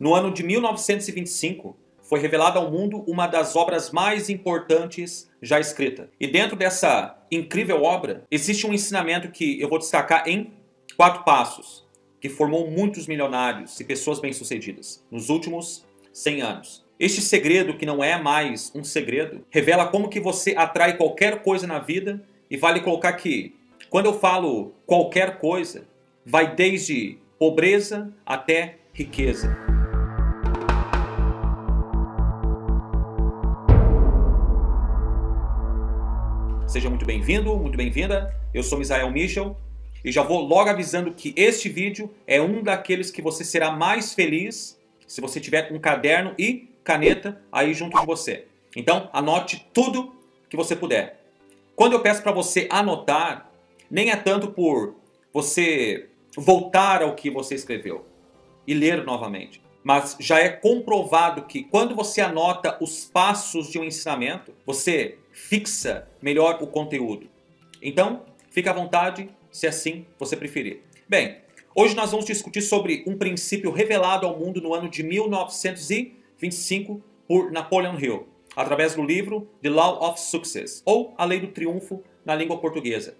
No ano de 1925, foi revelada ao mundo uma das obras mais importantes já escrita. E dentro dessa incrível obra, existe um ensinamento que eu vou destacar em quatro passos, que formou muitos milionários e pessoas bem-sucedidas nos últimos 100 anos. Este segredo, que não é mais um segredo, revela como que você atrai qualquer coisa na vida e vale colocar que, quando eu falo qualquer coisa, vai desde pobreza até riqueza. Seja muito bem-vindo, muito bem-vinda. Eu sou Misael Michel e já vou logo avisando que este vídeo é um daqueles que você será mais feliz se você tiver um caderno e caneta aí junto de você. Então, anote tudo que você puder. Quando eu peço para você anotar, nem é tanto por você voltar ao que você escreveu e ler novamente. Mas já é comprovado que quando você anota os passos de um ensinamento, você fixa melhor o conteúdo. Então, fique à vontade se assim você preferir. Bem, hoje nós vamos discutir sobre um princípio revelado ao mundo no ano de 1900 25 por Napoleon Hill, através do livro The Law of Success, ou A Lei do Triunfo na língua portuguesa.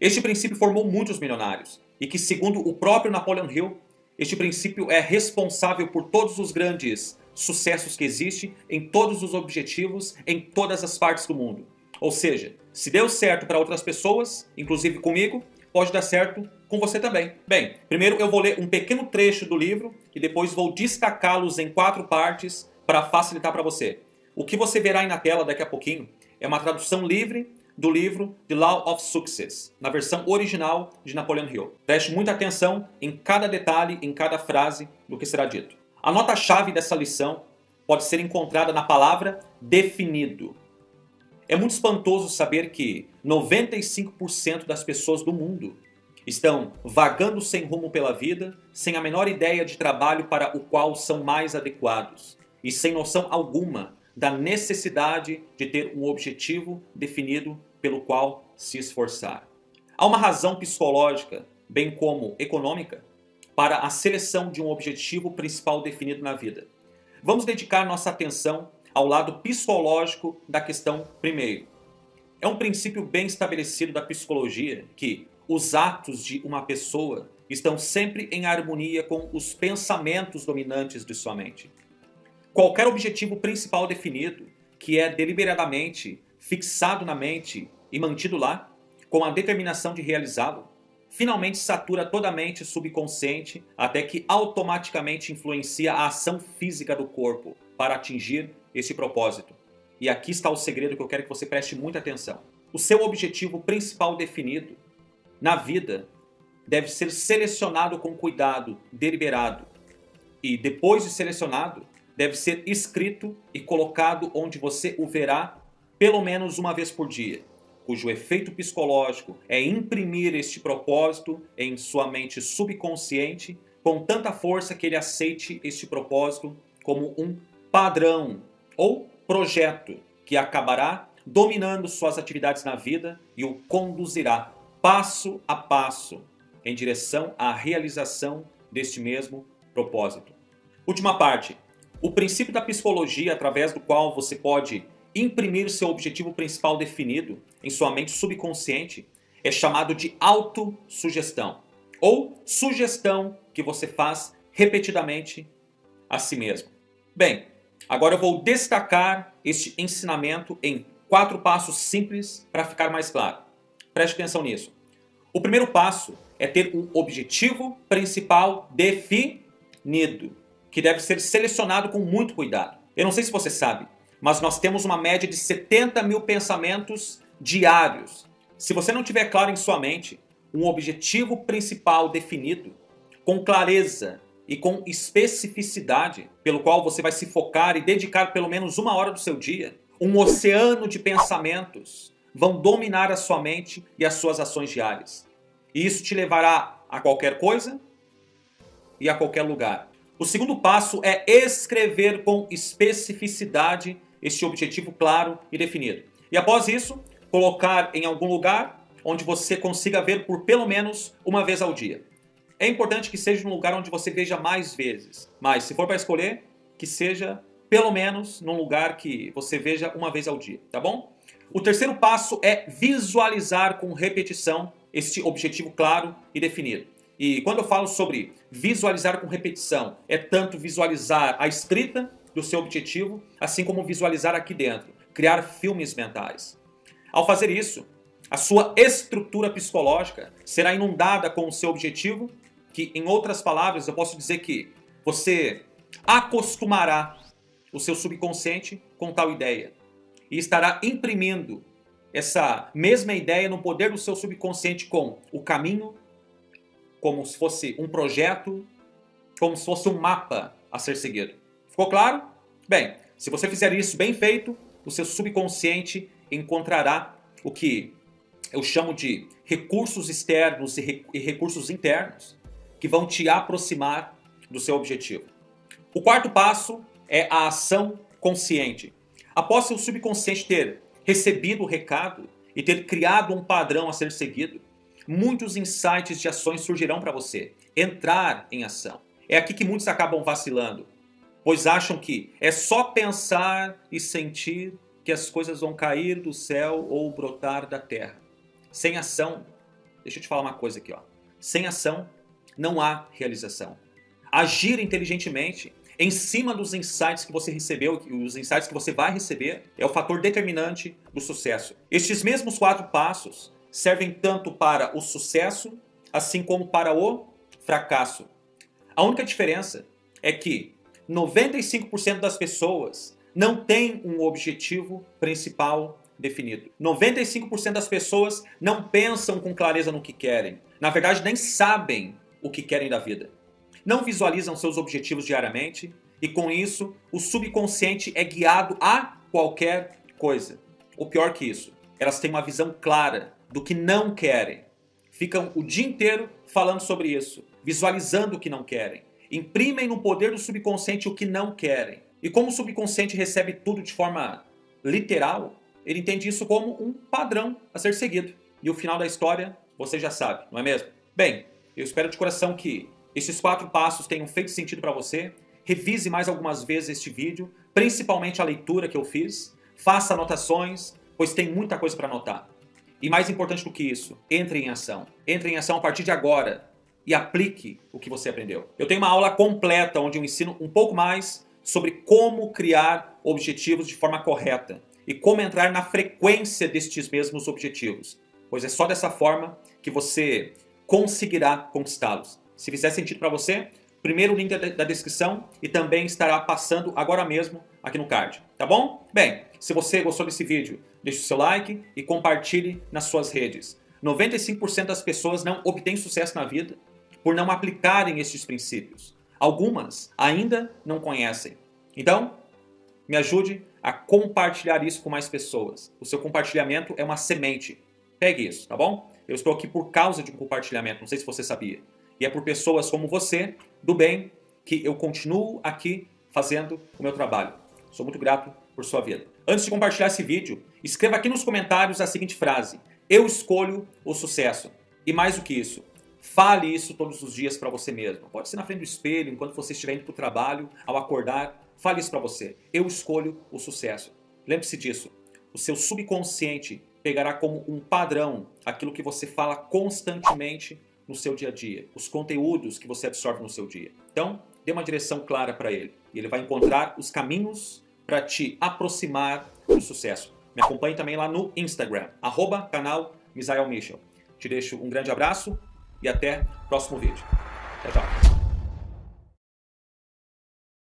Este princípio formou muitos milionários, e que segundo o próprio Napoleon Hill, este princípio é responsável por todos os grandes sucessos que existem em todos os objetivos em todas as partes do mundo. Ou seja, se deu certo para outras pessoas, inclusive comigo, pode dar certo com você também. Bem, primeiro eu vou ler um pequeno trecho do livro e depois vou destacá-los em quatro partes para facilitar para você. O que você verá aí na tela daqui a pouquinho é uma tradução livre do livro The Law of Success, na versão original de Napoleon Hill. Preste muita atenção em cada detalhe, em cada frase do que será dito. A nota-chave dessa lição pode ser encontrada na palavra definido. É muito espantoso saber que 95% das pessoas do mundo estão vagando sem rumo pela vida, sem a menor ideia de trabalho para o qual são mais adequados e sem noção alguma da necessidade de ter um objetivo definido pelo qual se esforçar. Há uma razão psicológica, bem como econômica, para a seleção de um objetivo principal definido na vida. Vamos dedicar nossa atenção ao lado psicológico da questão primeiro. É um princípio bem estabelecido da psicologia que os atos de uma pessoa estão sempre em harmonia com os pensamentos dominantes de sua mente. Qualquer objetivo principal definido, que é deliberadamente fixado na mente e mantido lá, com a determinação de realizá-lo, finalmente satura toda a mente subconsciente até que automaticamente influencia a ação física do corpo para atingir esse propósito. E aqui está o segredo que eu quero que você preste muita atenção. O seu objetivo principal definido na vida deve ser selecionado com cuidado, deliberado. E depois de selecionado, deve ser escrito e colocado onde você o verá pelo menos uma vez por dia, cujo efeito psicológico é imprimir este propósito em sua mente subconsciente com tanta força que ele aceite este propósito como um padrão ou projeto que acabará dominando suas atividades na vida e o conduzirá passo a passo em direção à realização deste mesmo propósito. Última parte. O princípio da psicologia através do qual você pode imprimir seu objetivo principal definido em sua mente subconsciente é chamado de autossugestão ou sugestão que você faz repetidamente a si mesmo. Bem, Agora eu vou destacar este ensinamento em quatro passos simples para ficar mais claro. Preste atenção nisso. O primeiro passo é ter um objetivo principal definido, que deve ser selecionado com muito cuidado. Eu não sei se você sabe, mas nós temos uma média de 70 mil pensamentos diários. Se você não tiver claro em sua mente um objetivo principal definido, com clareza e com especificidade, pelo qual você vai se focar e dedicar pelo menos uma hora do seu dia, um oceano de pensamentos vão dominar a sua mente e as suas ações diárias. E isso te levará a qualquer coisa e a qualquer lugar. O segundo passo é escrever com especificidade este objetivo claro e definido. E após isso, colocar em algum lugar onde você consiga ver por pelo menos uma vez ao dia. É importante que seja num lugar onde você veja mais vezes. Mas se for para escolher, que seja pelo menos num lugar que você veja uma vez ao dia, tá bom? O terceiro passo é visualizar com repetição este objetivo claro e definido. E quando eu falo sobre visualizar com repetição, é tanto visualizar a escrita do seu objetivo, assim como visualizar aqui dentro, criar filmes mentais. Ao fazer isso, a sua estrutura psicológica será inundada com o seu objetivo, que em outras palavras eu posso dizer que você acostumará o seu subconsciente com tal ideia e estará imprimindo essa mesma ideia no poder do seu subconsciente com o caminho, como se fosse um projeto, como se fosse um mapa a ser seguido. Ficou claro? Bem, se você fizer isso bem feito, o seu subconsciente encontrará o que eu chamo de recursos externos e recursos internos que vão te aproximar do seu objetivo. O quarto passo é a ação consciente. Após seu subconsciente ter recebido o recado e ter criado um padrão a ser seguido, muitos insights de ações surgirão para você. Entrar em ação. É aqui que muitos acabam vacilando, pois acham que é só pensar e sentir que as coisas vão cair do céu ou brotar da terra. Sem ação, deixa eu te falar uma coisa aqui, ó. Sem ação não há realização. Agir inteligentemente em cima dos insights que você recebeu, os insights que você vai receber, é o fator determinante do sucesso. Estes mesmos quatro passos servem tanto para o sucesso, assim como para o fracasso. A única diferença é que 95% das pessoas não têm um objetivo principal definido. 95% das pessoas não pensam com clareza no que querem. Na verdade, nem sabem o que querem da vida não visualizam seus objetivos diariamente e com isso o subconsciente é guiado a qualquer coisa. O pior que isso, elas têm uma visão clara do que não querem. Ficam o dia inteiro falando sobre isso, visualizando o que não querem. Imprimem no poder do subconsciente o que não querem. E como o subconsciente recebe tudo de forma literal, ele entende isso como um padrão a ser seguido. E o final da história você já sabe, não é mesmo? Bem, eu espero de coração que esses quatro passos tenham feito sentido para você. Revise mais algumas vezes este vídeo, principalmente a leitura que eu fiz. Faça anotações, pois tem muita coisa para anotar. E mais importante do que isso, entre em ação. Entre em ação a partir de agora e aplique o que você aprendeu. Eu tenho uma aula completa onde eu ensino um pouco mais sobre como criar objetivos de forma correta e como entrar na frequência destes mesmos objetivos, pois é só dessa forma que você conseguirá conquistá-los. Se fizer sentido para você, primeiro link da descrição e também estará passando agora mesmo aqui no card, tá bom? Bem, se você gostou desse vídeo, deixe o seu like e compartilhe nas suas redes. 95% das pessoas não obtêm sucesso na vida por não aplicarem estes princípios. Algumas ainda não conhecem. Então, me ajude a compartilhar isso com mais pessoas. O seu compartilhamento é uma semente. Pegue isso, tá bom? Eu estou aqui por causa de um compartilhamento, não sei se você sabia. E é por pessoas como você, do bem, que eu continuo aqui fazendo o meu trabalho. Sou muito grato por sua vida. Antes de compartilhar esse vídeo, escreva aqui nos comentários a seguinte frase. Eu escolho o sucesso. E mais do que isso, fale isso todos os dias para você mesmo. Pode ser na frente do espelho, enquanto você estiver indo para o trabalho, ao acordar. Fale isso para você. Eu escolho o sucesso. Lembre-se disso. O seu subconsciente pegará como um padrão aquilo que você fala constantemente no seu dia a dia, os conteúdos que você absorve no seu dia. Então, dê uma direção clara para ele e ele vai encontrar os caminhos para te aproximar do sucesso. Me acompanhe também lá no Instagram, arroba canal Michel. Te deixo um grande abraço e até o próximo vídeo. Tchau, tchau.